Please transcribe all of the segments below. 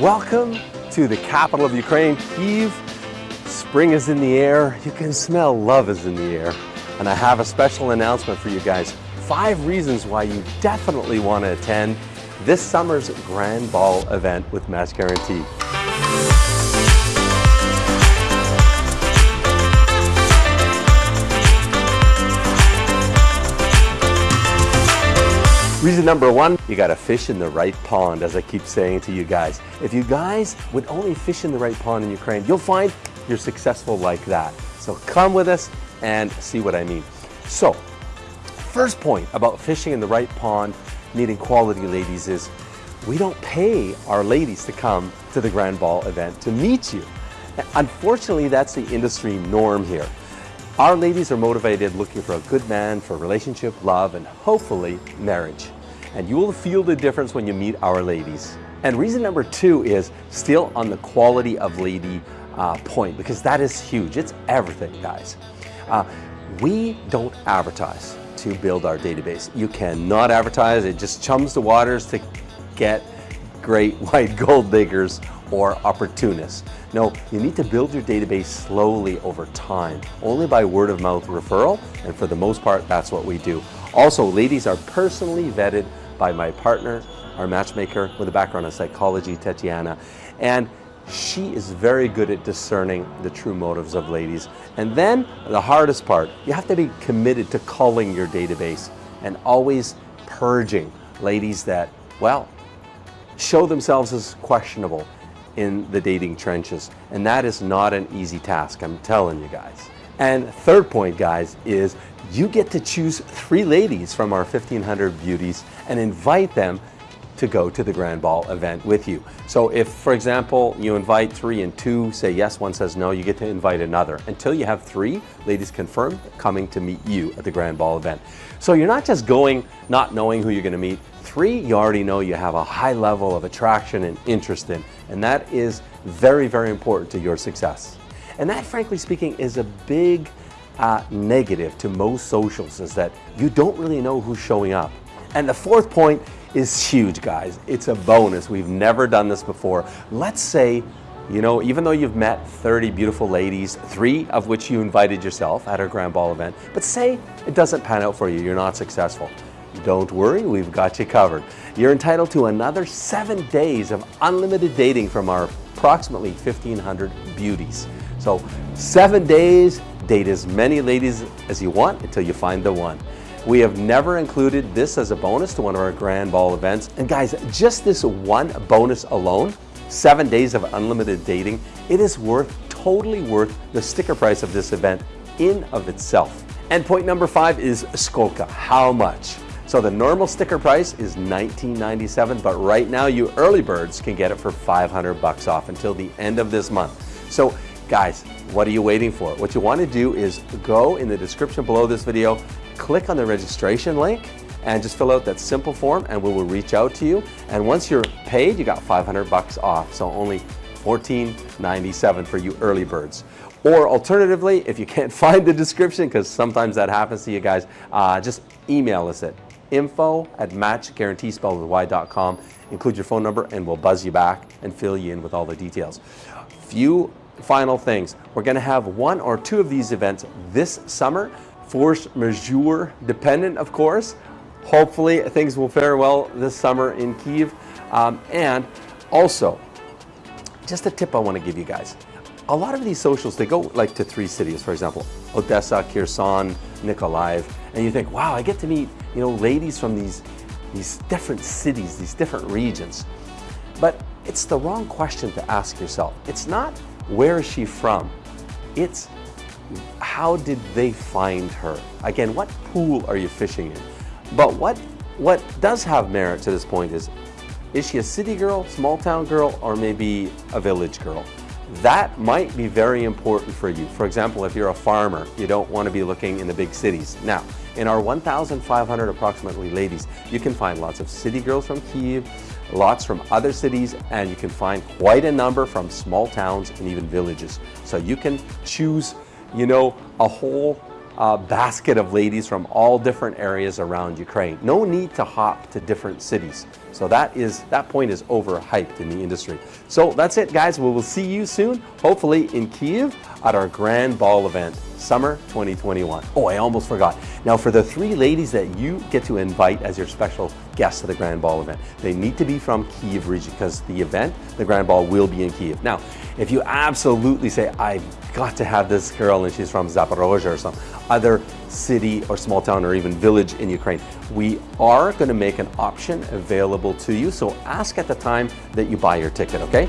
Welcome to the capital of Ukraine, Kyiv. Spring is in the air. You can smell love is in the air. And I have a special announcement for you guys. Five reasons why you definitely want to attend this summer's Grand Ball event with Match Guarantee. Reason number one, you gotta fish in the right pond, as I keep saying to you guys. If you guys would only fish in the right pond in Ukraine, you'll find you're successful like that. So come with us and see what I mean. So, first point about fishing in the right pond, needing quality ladies is we don't pay our ladies to come to the Grand Ball event to meet you. Unfortunately, that's the industry norm here. Our ladies are motivated looking for a good man for relationship, love, and hopefully marriage. And you will feel the difference when you meet our ladies. And reason number two is still on the quality of lady uh, point, because that is huge. It's everything, guys. Uh, we don't advertise to build our database. You cannot advertise. It just chums the waters to get great white gold diggers or opportunists. No, you need to build your database slowly over time, only by word of mouth referral, and for the most part, that's what we do. Also, ladies are personally vetted by my partner, our matchmaker with a background in psychology, Tatiana, and she is very good at discerning the true motives of ladies. And then the hardest part, you have to be committed to culling your database and always purging ladies that, well, show themselves as questionable in the dating trenches. And that is not an easy task, I'm telling you guys. And third point, guys, is you get to choose three ladies from our 1500 beauties and invite them to go to the Grand Ball event with you. So if, for example, you invite three and two say yes, one says no, you get to invite another until you have three ladies confirmed coming to meet you at the Grand Ball event. So you're not just going not knowing who you're going to meet. Three, you already know you have a high level of attraction and interest in, and that is very, very important to your success. And that, frankly speaking, is a big uh, negative to most socials is that you don't really know who's showing up. And the fourth point is huge, guys. It's a bonus. We've never done this before. Let's say, you know, even though you've met 30 beautiful ladies, three of which you invited yourself at our Grand Ball event, but say it doesn't pan out for you, you're not successful. Don't worry, we've got you covered. You're entitled to another seven days of unlimited dating from our approximately 1,500 beauties. So seven days, date as many ladies as you want until you find the one. We have never included this as a bonus to one of our Grand Ball events. And guys, just this one bonus alone, seven days of unlimited dating, it is worth, totally worth the sticker price of this event in of itself. And point number five is Skolka, how much? So the normal sticker price is $19.97, but right now you early birds can get it for 500 bucks off until the end of this month. So guys, what are you waiting for? What you want to do is go in the description below this video, click on the registration link, and just fill out that simple form and we will reach out to you. And once you're paid, you got 500 bucks off. So only $14.97 for you early birds. Or alternatively, if you can't find the description, because sometimes that happens to you guys, uh, just email us at info at matchguaranteespelledwith Include your phone number and we'll buzz you back and fill you in with all the details. Few final things. We're going to have one or two of these events this summer, force majeure dependent, of course. Hopefully things will fare well this summer in Kyiv. Um, and also, just a tip I want to give you guys. A lot of these socials, they go like to three cities, for example, Odessa, Kherson, Nikolaev, and you think, wow, I get to meet, you know, ladies from these, these different cities, these different regions. But it's the wrong question to ask yourself. It's not, where is she from? It's, how did they find her? Again, what pool are you fishing in? But what, what does have merit to this point is, is she a city girl, small town girl, or maybe a village girl? That might be very important for you. For example, if you're a farmer, you don't want to be looking in the big cities. Now, in our 1,500 approximately ladies, you can find lots of city girls from Kyiv, lots from other cities, and you can find quite a number from small towns and even villages. So you can choose, you know, a whole uh, basket of ladies from all different areas around Ukraine. No need to hop to different cities. So that is that point is overhyped in the industry. So that's it, guys. We will see you soon, hopefully in Kiev at our grand ball event, summer 2021. Oh, I almost forgot. Now, for the three ladies that you get to invite as your special guests to the grand ball event, they need to be from Kiev region because the event, the grand ball, will be in Kiev. Now, if you absolutely say, I've got to have this girl and she's from Zaporozhye or some other city or small town or even village in Ukraine, we are going to make an option available to you. So ask at the time that you buy your ticket, okay?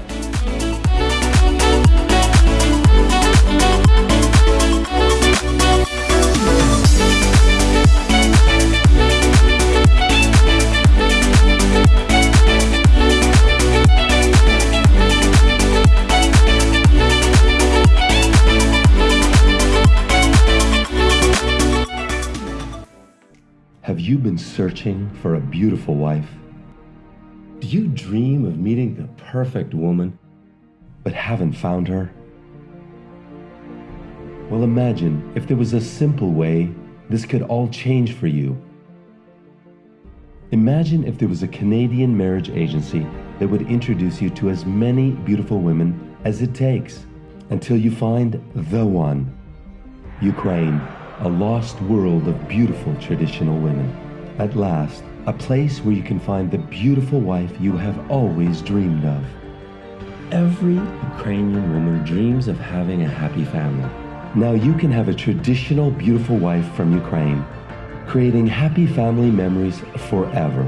Have you been searching for a beautiful wife? Do you dream of meeting the perfect woman, but haven't found her? Well, imagine if there was a simple way this could all change for you. Imagine if there was a Canadian marriage agency that would introduce you to as many beautiful women as it takes until you find the one. Ukraine a lost world of beautiful traditional women. At last, a place where you can find the beautiful wife you have always dreamed of. Every Ukrainian woman dreams of having a happy family. Now you can have a traditional beautiful wife from Ukraine, creating happy family memories forever.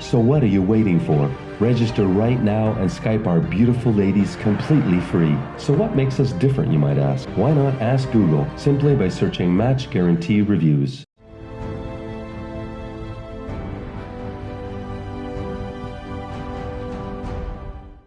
So what are you waiting for? Register right now and Skype our beautiful ladies completely free. So what makes us different, you might ask? Why not ask Google simply by searching Match Guarantee Reviews?